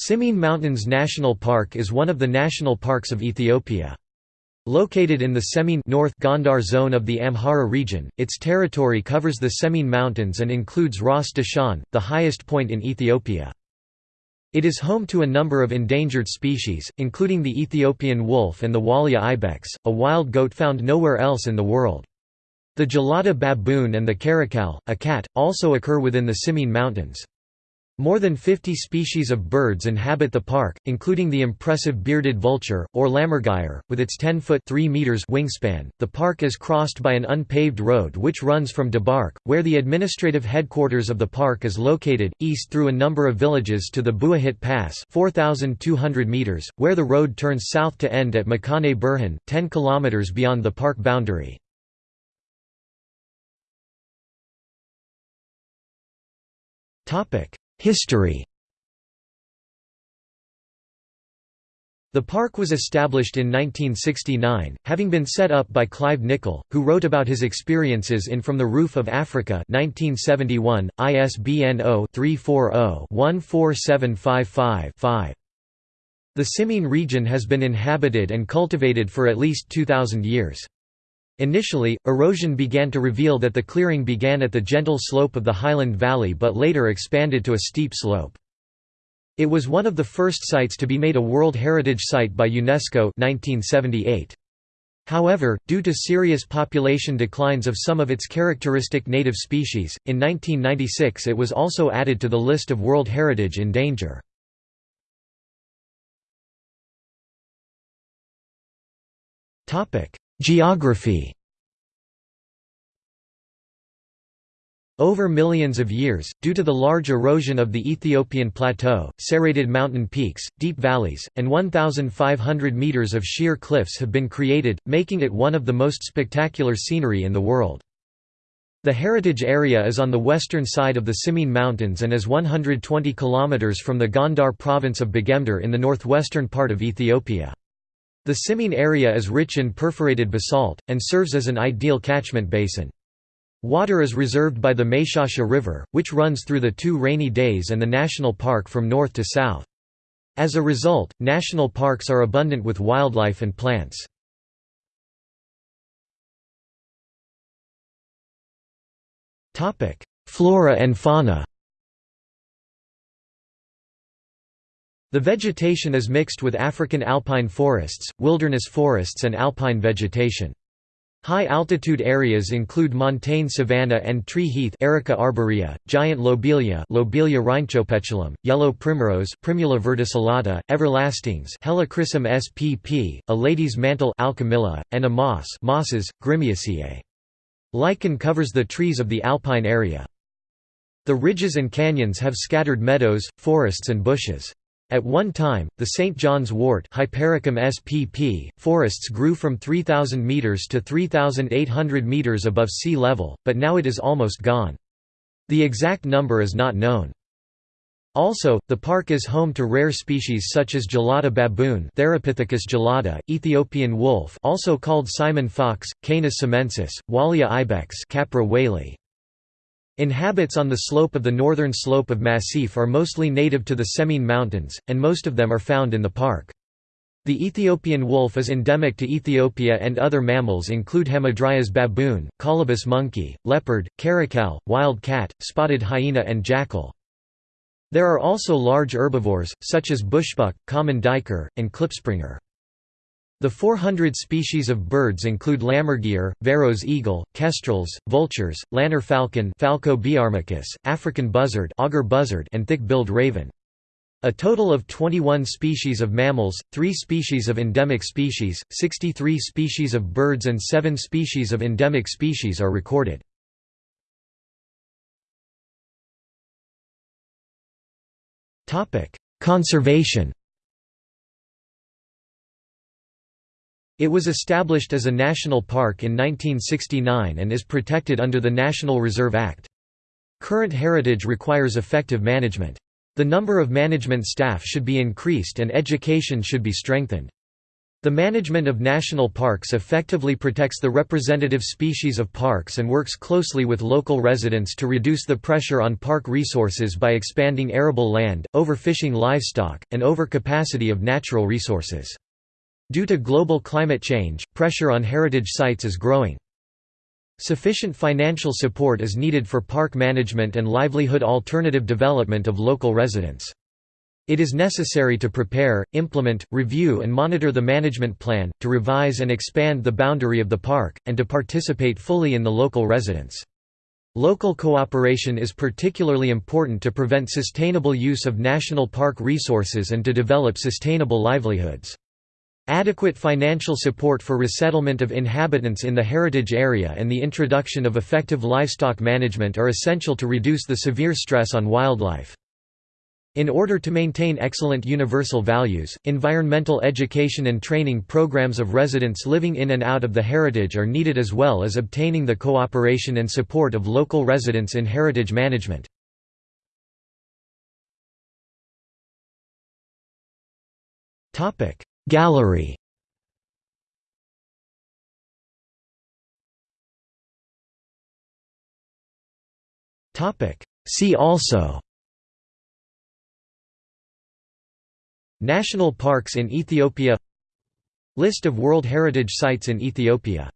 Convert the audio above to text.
Simien Mountains National Park is one of the national parks of Ethiopia. Located in the Semien North Gondar zone of the Amhara region, its territory covers the Semien Mountains and includes Ras Dashan, the highest point in Ethiopia. It is home to a number of endangered species, including the Ethiopian wolf and the Walia ibex, a wild goat found nowhere else in the world. The gelada baboon and the caracal, a cat, also occur within the Simien Mountains. More than 50 species of birds inhabit the park, including the impressive bearded vulture, or lammergeier, with its 10-foot wingspan. The park is crossed by an unpaved road which runs from Debark, where the administrative headquarters of the park is located, east through a number of villages to the Buahit Pass 4,200 meters, where the road turns south to end at Makane Burhan, 10 kilometers beyond the park boundary. Topic History The park was established in 1969, having been set up by Clive Nicol, who wrote about his experiences in From the Roof of Africa 1971, ISBN 0-340-14755-5. The Simien region has been inhabited and cultivated for at least 2,000 years. Initially, erosion began to reveal that the clearing began at the gentle slope of the highland valley but later expanded to a steep slope. It was one of the first sites to be made a World Heritage Site by UNESCO 1978. However, due to serious population declines of some of its characteristic native species, in 1996 it was also added to the list of World Heritage in danger. Geography Over millions of years, due to the large erosion of the Ethiopian plateau, serrated mountain peaks, deep valleys, and 1,500 meters of sheer cliffs have been created, making it one of the most spectacular scenery in the world. The heritage area is on the western side of the Simien Mountains and is 120 kilometers from the Gondar province of Begemder in the northwestern part of Ethiopia. The Simien area is rich in perforated basalt, and serves as an ideal catchment basin. Water is reserved by the Meshasha River, which runs through the two rainy days and the national park from north to south. As a result, national parks are abundant with wildlife and plants. Flora and fauna The vegetation is mixed with African alpine forests, wilderness forests and alpine vegetation. High-altitude areas include montane savanna and tree heath Erica arborea, giant lobelia Lobelia rhynchopetalum, yellow primrose Primula verticillata, everlastings Helichrysum spp, a lady's mantle Alchemilla, and a moss mosses, Grimmiaceae. Lichen covers the trees of the alpine area. The ridges and canyons have scattered meadows, forests and bushes. At one time, the St. John's wort Hypericum spp, forests grew from 3,000 metres to 3,800 metres above sea level, but now it is almost gone. The exact number is not known. Also, the park is home to rare species such as gelada baboon Theropithecus gelada, Ethiopian wolf also called Simien fox, Canis simensis, Walia ibex Capra walie, Inhabits on the slope of the northern slope of Massif are mostly native to the Semien Mountains, and most of them are found in the park. The Ethiopian wolf is endemic to Ethiopia and other mammals include Hamadryas baboon, colobus monkey, leopard, caracal, wild cat, spotted hyena and jackal. There are also large herbivores, such as bushbuck, common duiker, and klipspringer. The 400 species of birds include lammergeier, Verreaux's eagle, kestrels, vultures, lanner falcon Falco biarmicus, African buzzard, augur buzzard and thick-billed raven. A total of 21 species of mammals, 3 species of endemic species, 63 species of birds and 7 species of endemic species are recorded. Conservation It was established as a national park in 1969 and is protected under the National Reserve Act. Current heritage requires effective management. The number of management staff should be increased and education should be strengthened. The management of national parks effectively protects the representative species of parks and works closely with local residents to reduce the pressure on park resources by expanding arable land, overfishing livestock, and overcapacity of natural resources. Due to global climate change, pressure on heritage sites is growing. Sufficient financial support is needed for park management and livelihood alternative development of local residents. It is necessary to prepare, implement, review and monitor the management plan, to revise and expand the boundary of the park, and to participate fully in the local residents. Local cooperation is particularly important to prevent sustainable use of national park resources and to develop sustainable livelihoods. Adequate financial support for resettlement of inhabitants in the heritage area and the introduction of effective livestock management are essential to reduce the severe stress on wildlife. In order to maintain excellent universal values, environmental education and training programs of residents living in and out of the heritage are needed as well as obtaining the cooperation and support of local residents in heritage management. Gallery. See also. National parks in Ethiopia. List of World Heritage Sites in Ethiopia